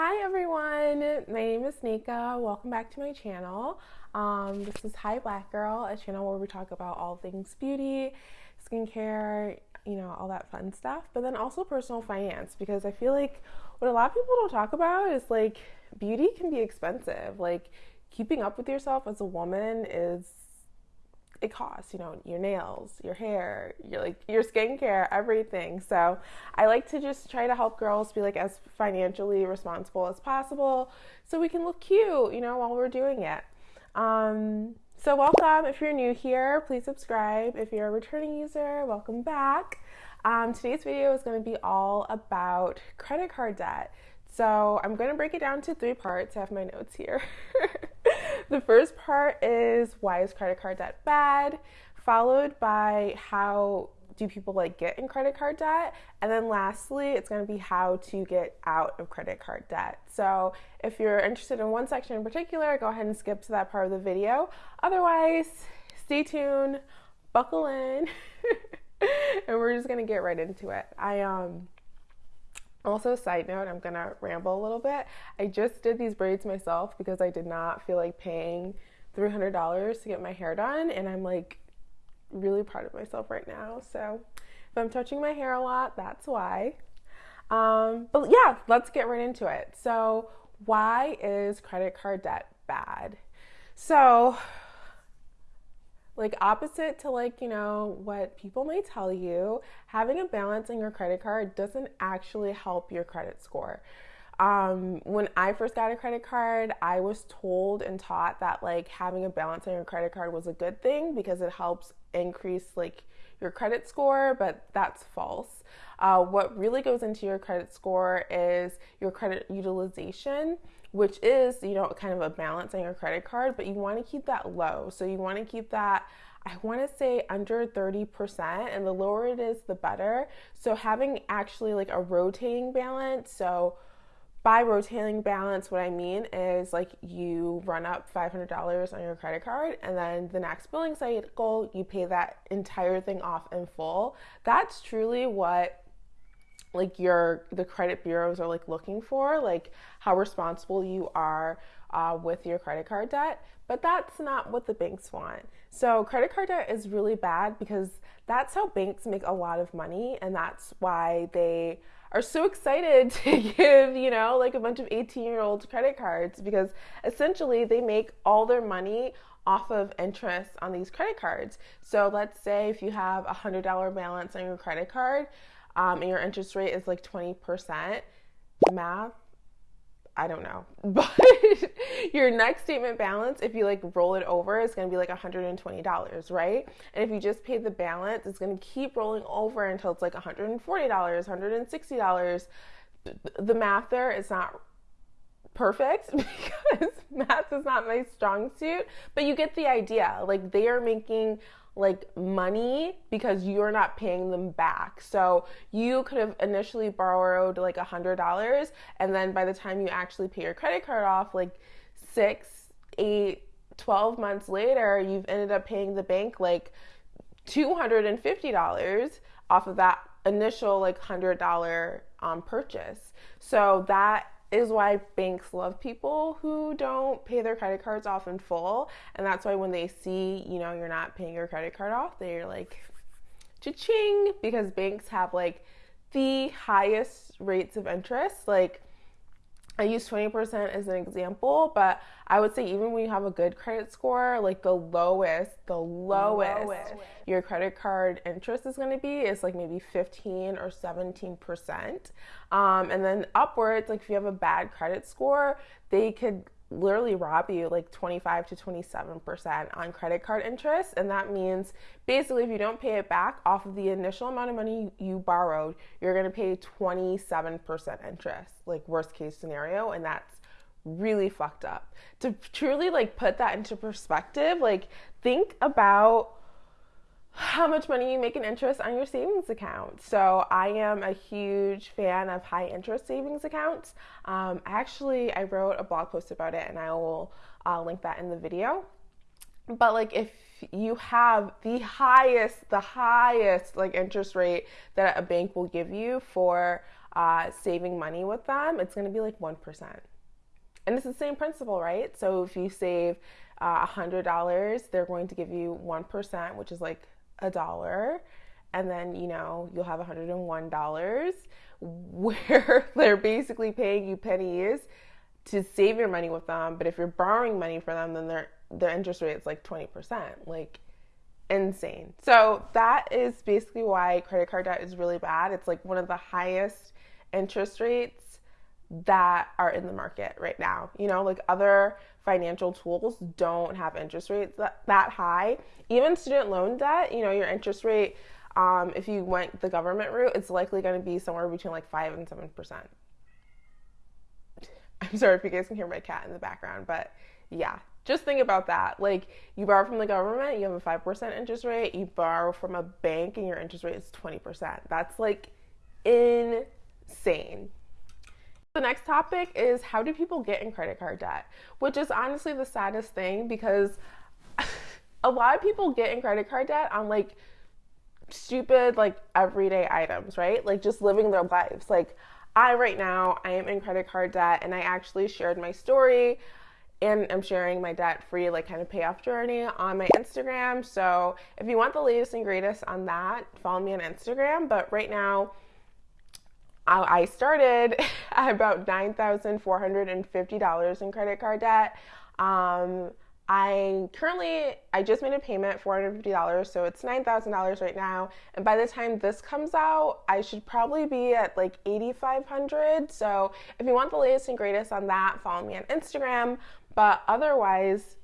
Hi everyone, my name is Nika. Welcome back to my channel. Um, this is Hi Black Girl, a channel where we talk about all things beauty, skincare, you know, all that fun stuff, but then also personal finance because I feel like what a lot of people don't talk about is like beauty can be expensive. Like keeping up with yourself as a woman is it costs, you know, your nails, your hair, your like your skincare, everything. So I like to just try to help girls be like as financially responsible as possible so we can look cute, you know, while we're doing it. Um, so welcome. If you're new here, please subscribe. If you're a returning user, welcome back. Um, today's video is going to be all about credit card debt. So I'm going to break it down to three parts. I have my notes here. the first part is why is credit card debt bad, followed by how do people like get in credit card debt, and then lastly, it's going to be how to get out of credit card debt. So if you're interested in one section in particular, go ahead and skip to that part of the video. Otherwise, stay tuned, buckle in, and we're just going to get right into it. I um also, side note, I'm gonna ramble a little bit. I just did these braids myself because I did not feel like paying $300 to get my hair done, and I'm like really proud of myself right now. So, if I'm touching my hair a lot, that's why. Um, but yeah, let's get right into it. So, why is credit card debt bad? So, like opposite to like you know what people may tell you having a balance on your credit card doesn't actually help your credit score. Um, when i first got a credit card i was told and taught that like having a balance on your credit card was a good thing because it helps increase like your credit score but that's false. Uh, what really goes into your credit score is your credit utilization which is, you know, kind of a balance on your credit card, but you want to keep that low. So you want to keep that I want to say under 30%, and the lower it is, the better. So, having actually like a rotating balance. So, by rotating balance, what I mean is like you run up $500 on your credit card, and then the next billing cycle, you pay that entire thing off in full. That's truly what like your the credit bureaus are like looking for like how responsible you are uh, with your credit card debt but that's not what the banks want. So credit card debt is really bad because that's how banks make a lot of money and that's why they are so excited to give you know like a bunch of 18 year old credit cards because essentially they make all their money off of interest on these credit cards. So let's say if you have a hundred dollar balance on your credit card um, and your interest rate is like 20%, math, I don't know. But your next statement balance, if you like roll it over, is going to be like $120, right? And if you just pay the balance, it's going to keep rolling over until it's like $140, $160. The math there is not perfect because math is not my strong suit, but you get the idea. Like they are making like money because you're not paying them back. So you could have initially borrowed like a hundred dollars and then by the time you actually pay your credit card off, like six, eight, 12 months later, you've ended up paying the bank like $250 off of that initial like hundred dollar um, purchase. So that is why banks love people who don't pay their credit cards off in full. And that's why when they see, you know, you're not paying your credit card off, they're like, cha-ching, because banks have like the highest rates of interest. Like I use 20% as an example, but I would say even when you have a good credit score, like the lowest, the lowest, lowest. your credit card interest is going to be is like maybe 15 or 17%. Um, and then upwards, like if you have a bad credit score, they could literally rob you like 25 to 27% on credit card interest. And that means basically, if you don't pay it back off of the initial amount of money you borrowed, you're going to pay 27% interest, like worst case scenario. And that's really fucked up. To truly like put that into perspective, like think about how much money you make in interest on your savings account. So I am a huge fan of high interest savings accounts. Um, actually, I wrote a blog post about it, and I will uh, link that in the video. But like, if you have the highest, the highest like interest rate that a bank will give you for uh, saving money with them, it's going to be like 1%. And it's the same principle, right? So if you save uh, $100, they're going to give you 1%, which is like a dollar. And then, you know, you'll have $101 where they're basically paying you pennies to save your money with them. But if you're borrowing money for them, then their their interest rate is like 20%. Like insane. So that is basically why credit card debt is really bad. It's like one of the highest interest rates that are in the market right now. You know, like other financial tools don't have interest rates that, that high. Even student loan debt, you know, your interest rate, um, if you went the government route, it's likely going to be somewhere between like 5 and 7%. I'm sorry if you guys can hear my cat in the background, but yeah, just think about that. Like, you borrow from the government, you have a 5% interest rate. You borrow from a bank, and your interest rate is 20%. That's like insane. The next topic is how do people get in credit card debt? Which is honestly the saddest thing because a lot of people get in credit card debt on like stupid, like everyday items, right? Like just living their lives. Like, I right now, I am in credit card debt, and I actually shared my story and I'm sharing my debt free, like kind of payoff journey on my Instagram. So if you want the latest and greatest on that, follow me on Instagram. But right now, I started at about $9,450 in credit card debt. Um, I currently I just made a payment $450 so it's $9,000 right now and by the time this comes out I should probably be at like 8500 so if you want the latest and greatest on that follow me on Instagram but otherwise,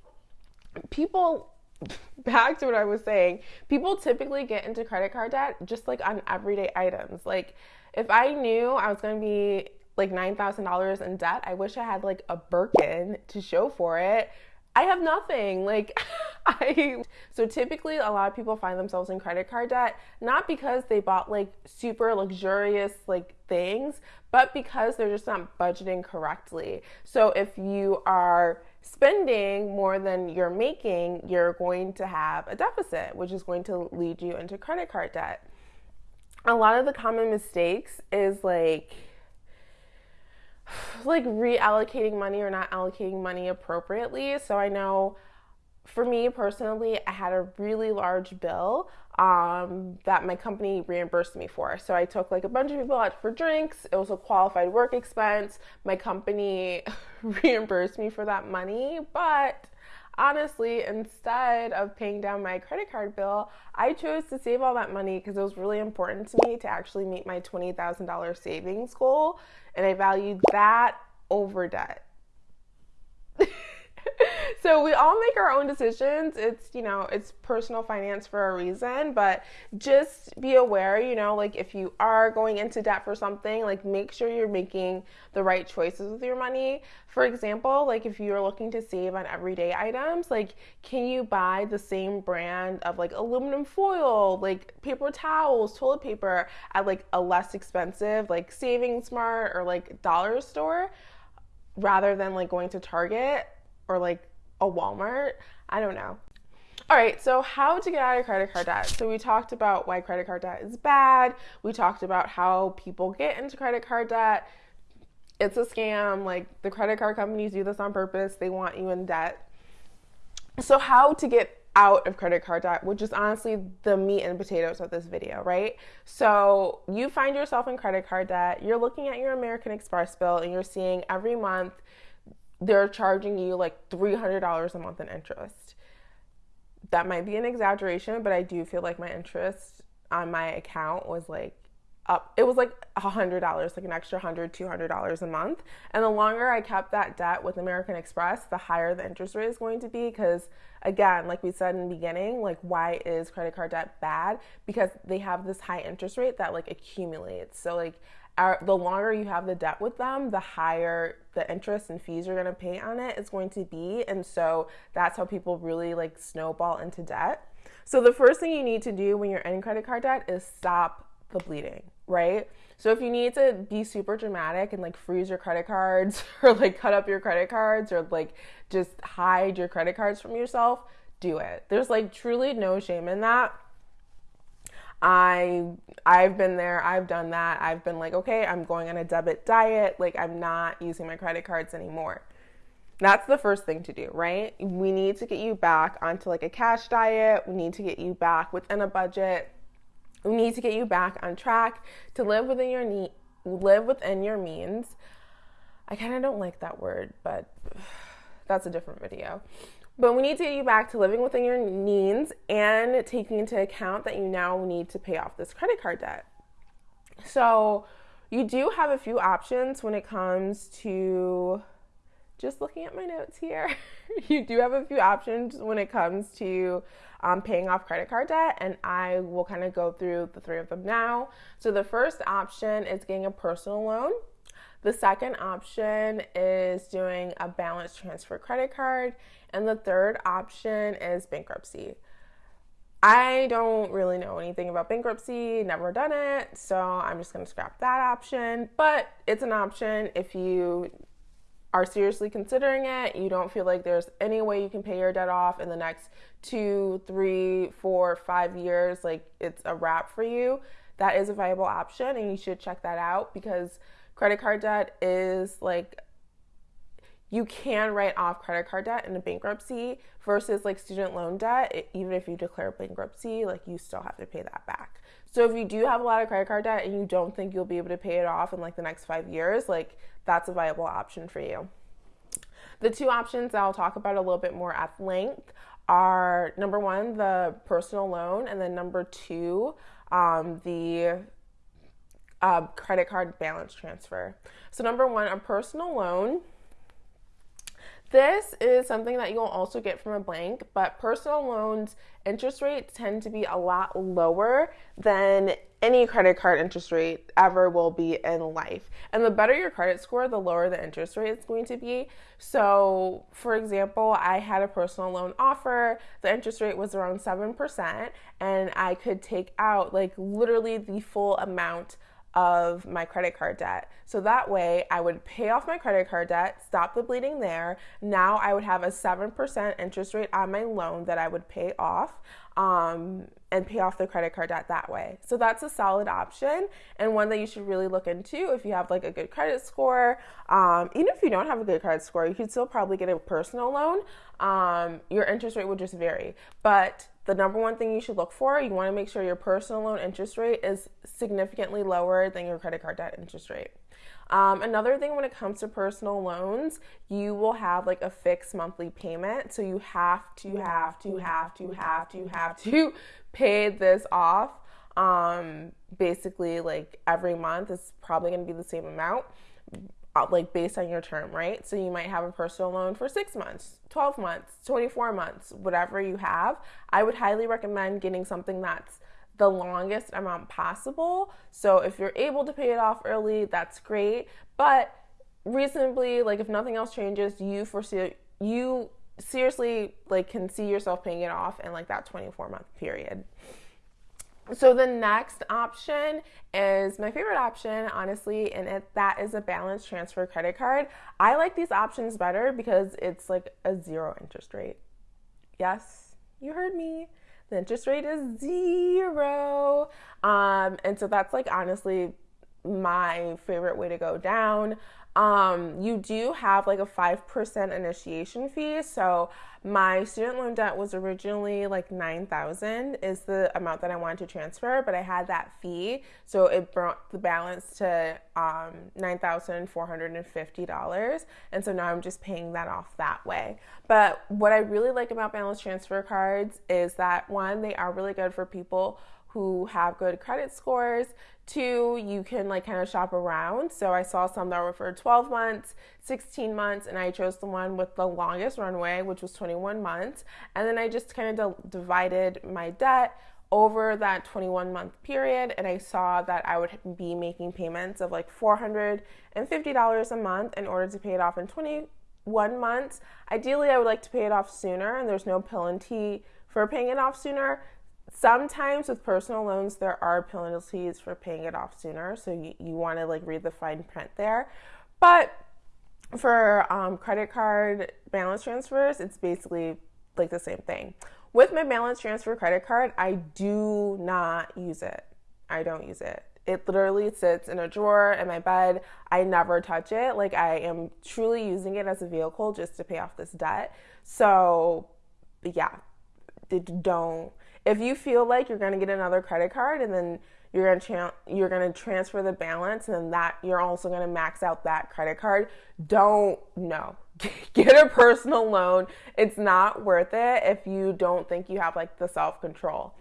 people, back to what I was saying, people typically get into credit card debt just like on everyday items. Like, if I knew I was going to be like $9,000 in debt, I wish I had like a Birkin to show for it. I have nothing. Like, I. So typically, a lot of people find themselves in credit card debt, not because they bought like super luxurious like things, but because they're just not budgeting correctly. So if you are spending more than you're making, you're going to have a deficit, which is going to lead you into credit card debt. A lot of the common mistakes is like like reallocating money or not allocating money appropriately. So I know for me personally, I had a really large bill um, that my company reimbursed me for. So I took like a bunch of people out for drinks. It was a qualified work expense. My company reimbursed me for that money, but honestly, instead of paying down my credit card bill, I chose to save all that money because it was really important to me to actually meet my $20,000 savings goal. And I valued that over debt. so we all make our own decisions. It's, you know, it's personal finance for a reason, but just be aware, you know, like if you are going into debt for something, like make sure you're making the right choices with your money. For example, like if you're looking to save on everyday items, like can you buy the same brand of like aluminum foil, like paper towels, toilet paper at like a less expensive like Saving Smart or like dollar store rather than like going to Target or like a Walmart. I don't know. All right, so how to get out of credit card debt. So we talked about why credit card debt is bad. We talked about how people get into credit card debt. It's a scam. Like the credit card companies do this on purpose. They want you in debt. So how to get out of credit card debt, which is honestly the meat and potatoes of this video, right? So you find yourself in credit card debt, you're looking at your American Express bill and you're seeing every month they're charging you like $300 a month in interest. That might be an exaggeration, but I do feel like my interest on my account was like up it was like a hundred dollars like an extra hundred two hundred dollars a month. And the longer i kept that debt with american express the higher the interest rate is going to be because again like we said in the beginning like why is credit card debt bad? Because they have this high interest rate that like accumulates. So like our, the longer you have the debt with them, the higher the interest and fees you're going to pay on it is going to be. And so that's how people really like snowball into debt. So the first thing you need to do when you're in credit card debt is stop the bleeding, right? So if you need to be super dramatic and like freeze your credit cards or like cut up your credit cards or like just hide your credit cards from yourself, do it. There's like truly no shame in that I I've been there, I've done that. I've been like, okay, I'm going on a debit diet, like I'm not using my credit cards anymore. That's the first thing to do, right? We need to get you back onto like a cash diet. We need to get you back within a budget. We need to get you back on track to live within your need, live within your means. I kind of don't like that word, but that's a different video. But we need to get you back to living within your means and taking into account that you now need to pay off this credit card debt. So, you do have a few options when it comes to just looking at my notes here, you do have a few options when it comes to um, paying off credit card debt, and I will kind of go through the three of them now. So, the first option is getting a personal loan. The second option is doing a balance transfer credit card. And the third option is bankruptcy. I don't really know anything about bankruptcy, never done it, so I'm just gonna scrap that option. But it's an option if you are seriously considering it, you don't feel like there's any way you can pay your debt off in the next two, three, four, five years, like it's a wrap for you, that is a viable option and you should check that out because credit card debt is like you can write off credit card debt in a bankruptcy versus like student loan debt. It, even if you declare bankruptcy, like you still have to pay that back. So if you do have a lot of credit card debt and you don't think you'll be able to pay it off in like the next five years, like that's a viable option for you. The two options that I'll talk about a little bit more at length are number one, the personal loan, and then number two, um, the uh, credit card balance transfer. So, number one, a personal loan this is something that you'll also get from a bank, but personal loans interest rates tend to be a lot lower than any credit card interest rate ever will be in life. And the better your credit score, the lower the interest rate is going to be. So, for example, I had a personal loan offer, the interest rate was around 7%, and I could take out like literally the full amount of my credit card debt. So that way I would pay off my credit card debt, stop the bleeding there. Now I would have a 7% interest rate on my loan that I would pay off um, and pay off the credit card debt that way. So that's a solid option and one that you should really look into if you have like a good credit score. Um, even if you don't have a good credit score, you could still probably get a personal loan. Um, your interest rate would just vary. But the number one thing you should look for, you want to make sure your personal loan interest rate is significantly lower than your credit card debt interest rate. Um, another thing when it comes to personal loans, you will have like a fixed monthly payment. So you have to, have to, have to, have to, have to pay this off. Um, basically, like every month is probably going to be the same amount. Uh, like based on your term, right? So you might have a personal loan for six months, 12 months, 24 months, whatever you have. I would highly recommend getting something that's the longest amount possible. So if you're able to pay it off early, that's great. But reasonably, like if nothing else changes, you foresee you seriously like can see yourself paying it off in like that 24 month period. So the next option is my favorite option, honestly, and it, that is a balance transfer credit card. I like these options better because it's like a zero interest rate. Yes, you heard me. The interest rate is zero. Um, and so that's like honestly my favorite way to go down. Um, you do have like a 5% initiation fee. So my student loan debt was originally like 9000 is the amount that I wanted to transfer, but I had that fee. So it brought the balance to um, $9,450. And so now I'm just paying that off that way. But what I really like about balance transfer cards is that one, they are really good for people who have good credit scores. Two, you can like kind of shop around. So I saw some that were for 12 months, 16 months, and I chose the one with the longest runway, which was 21 months. And then I just kind of de- divided my debt over that 21 month period and I saw that I would be making payments of like $450 a month in order to pay it off in 21 months. Ideally, I would like to pay it off sooner and there's no penalty for paying it off sooner. Sometimes with personal loans, there are penalties for paying it off sooner, so you, you want to like read the fine print there. But for um, credit card balance transfers, it's basically like the same thing. with my balance transfer credit card, I do not use it. I don't use it. It literally sits in a drawer in my bed. I never touch it. Like I am truly using it as a vehicle just to pay off this debt. So, yeah, don't. If you feel like you're going to get another credit card and then you're going to you're going to transfer the balance and then that you're also going to max out that credit card, don't no. Get a personal loan. It's not worth it if you don't think you have like the self-control.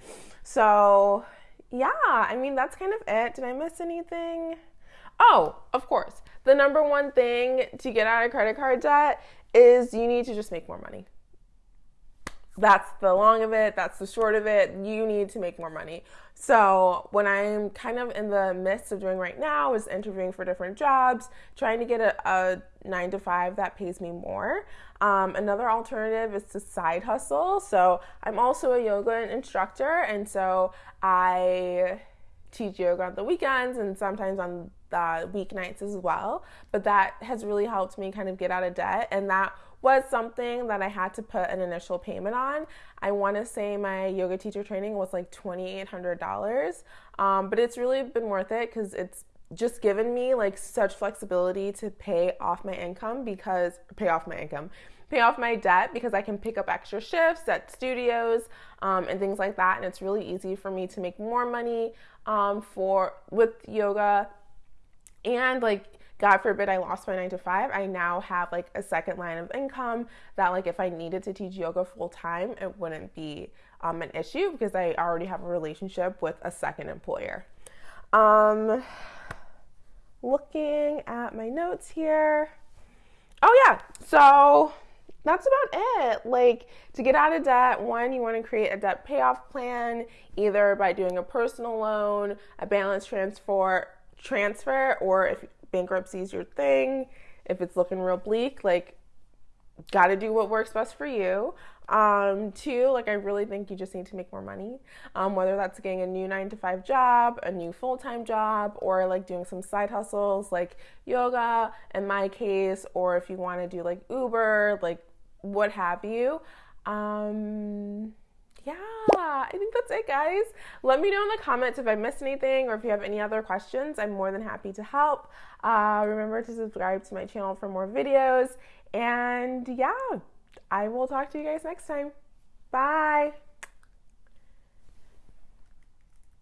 So, yeah, I mean, that's kind of it. Did I miss anything? Oh, of course. The number one thing to get out of credit card debt is you need to just make more money. That's the long of it, that's the short of it. You need to make more money. So, when I'm kind of in the midst of doing right now is interviewing for different jobs, trying to get a, a nine to five that pays me more. Um, another alternative is to side hustle. So, I'm also a yoga instructor, and so I teach yoga on the weekends and sometimes on weeknights as well. But that has really helped me kind of get out of debt, and that was something that I had to put an initial payment on. I want to say my yoga teacher training was like $2,800, um, but it's really been worth it because it's just given me like such flexibility to pay off my income because pay off my income pay off my debt because I can pick up extra shifts at studios um, and things like that. And it's really easy for me to make more money um, for with yoga and like God forbid I lost my nine to five, I now have like a second line of income that, like, if I needed to teach yoga full time, it wouldn't be um, an issue because I already have a relationship with a second employer. Um, looking at my notes here. Oh, yeah. So that's about it. Like to get out of debt, one, you want to create a debt payoff plan either by doing a personal loan, a balance transfer, transfer, or if bankruptcy is your thing, if it's looking real bleak, like got to do what works best for you. Um, two, like I really think you just need to make more money. Um, whether that's getting a new nine to five job, a new full time job, or like doing some side hustles like yoga in my case, or if you want to do like Uber, like what have you. Um, yeah, I think that's it, guys. Let me know in the comments if I missed anything or if you have any other questions. I'm more than happy to help. Uh, remember to subscribe to my channel for more videos. And yeah, I will talk to you guys next time. Bye.